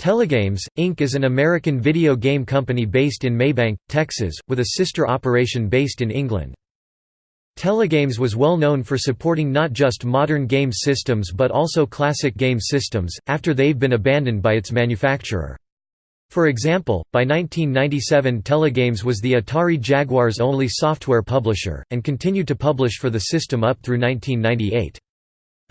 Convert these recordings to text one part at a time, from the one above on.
Telegames, Inc. is an American video game company based in Mabank, Texas, with a sister operation based in England. Telegames was well known for supporting not just modern game systems but also classic game systems, after they've been abandoned by its manufacturer. For example, by 1997 Telegames was the Atari Jaguar's only software publisher, and continued to publish for the system up through 1998.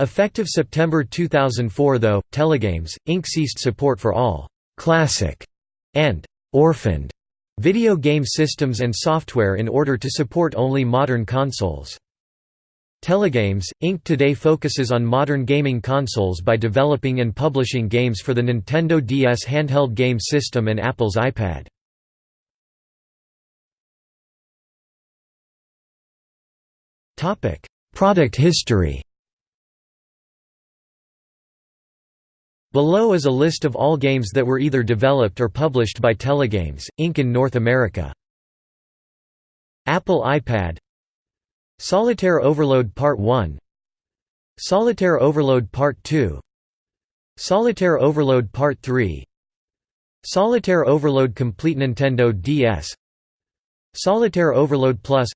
Effective September 2004 though, Telegames, Inc. ceased support for all «classic» and «orphaned» video game systems and software in order to support only modern consoles. Telegames, Inc. today focuses on modern gaming consoles by developing and publishing games for the Nintendo DS handheld game system and Apple's iPad. Product history Below is a list of all games that were either developed or published by Telegames, Inc. in North America. Apple iPad. Solitaire Overload Part 1 Solitaire Overload Part 2 Solitaire Overload Part 3 Solitaire Overload Complete Nintendo DS Solitaire Overload Plus.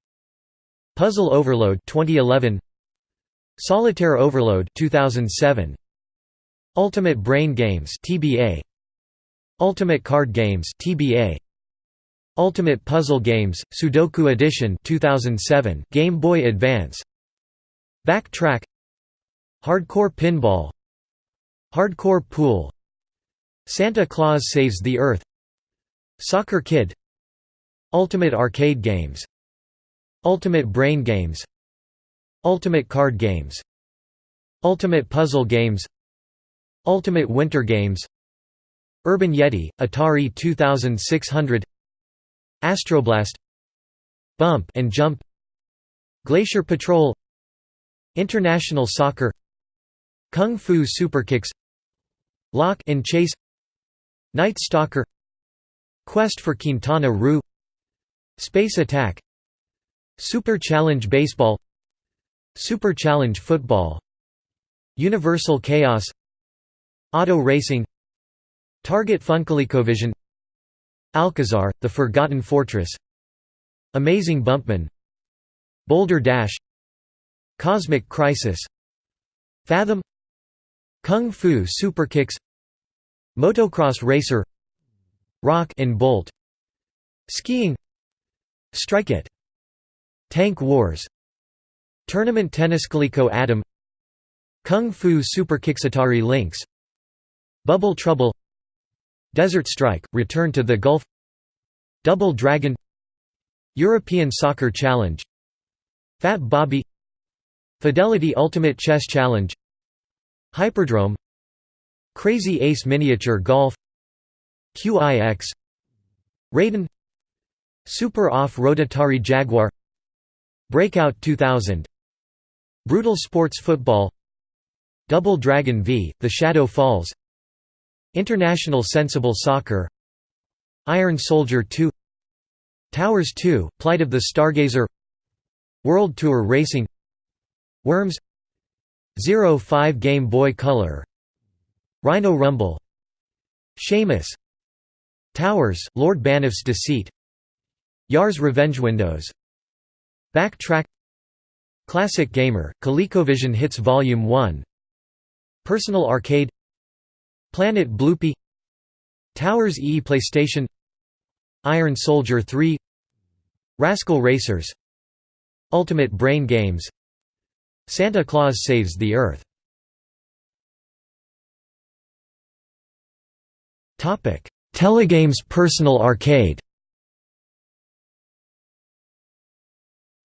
Puzzle Overload 2011 Solitaire Overload 2007 Ultimate Brain Games (TBA), Ultimate Card Games (TBA), Ultimate Puzzle Games Sudoku Edition 2007, Game Boy Advance. Backtrack. Hardcore Pinball. Hardcore Pool. Santa Claus Saves the Earth. Soccer Kid. Ultimate Arcade Games. Ultimate Brain Games. Ultimate Card Games. Ultimate Puzzle Games Ultimate Winter Games Urban Yeti, Atari 2600 Astroblast Bump and Jump Glacier Patrol International Soccer Kung Fu Superkicks Lock and Chase Night Stalker Quest for Quintana Roo Space Attack Super Challenge Baseball Super Challenge Football Universal Chaos Auto Racing Target FunColecovision Alcazar, The Forgotten Fortress Amazing Bumpman Boulder Dash Cosmic Crisis Fathom Kung Fu Superkicks Motocross Racer Rock and Bolt Skiing Strike It Tank Wars Tournament Tennis Coleco Adam Kung Fu Superkicks Atari Lynx Bubble Trouble Desert Strike, Return to the Gulf Double Dragon European Soccer Challenge Fat Bobby Fidelity Ultimate Chess Challenge Hyperdrome Krazy Ace Miniature Golf QIX Raiden Super Off-Road Atari Jaguar Breakout 2000 Brutal Sports Football Double Dragon V, The Shadow Falls International Sensible Soccer Iron Soldier 2 Towers 2, Plight of the Stargazer World Tour Racing Worms Zero 5 Game Boy Color Rhino Rumble Shamus Towers, Lord Banif's Deceit Yar's Revenge Windows Backtrack Classic Gamer, ColecoVision Hits Volume 1 Personal Arcade Planet Bloopy Towers E PlayStation Iron Soldier 3 Rascal Racers Ultimate Brain Games Santa Claus Saves the Earth Telegames Personal Arcade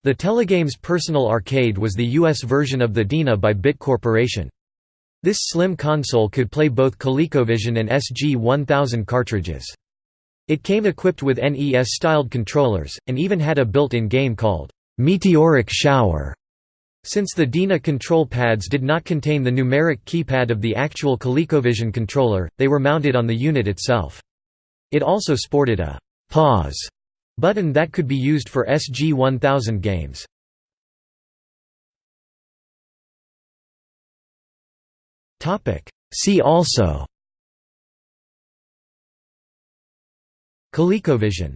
The Telegames Personal Arcade was the U.S. version of the DINA by Bit Corporation. This slim console could play both ColecoVision and SG-1000 cartridges. It came equipped with NES-styled controllers, and even had a built-in game called Meteoric Shower. Since the DINA control pads did not contain the numeric keypad of the actual ColecoVision controller, they were mounted on the unit itself. It also sported a «pause» button that could be used for SG-1000 games. See also. ColecoVision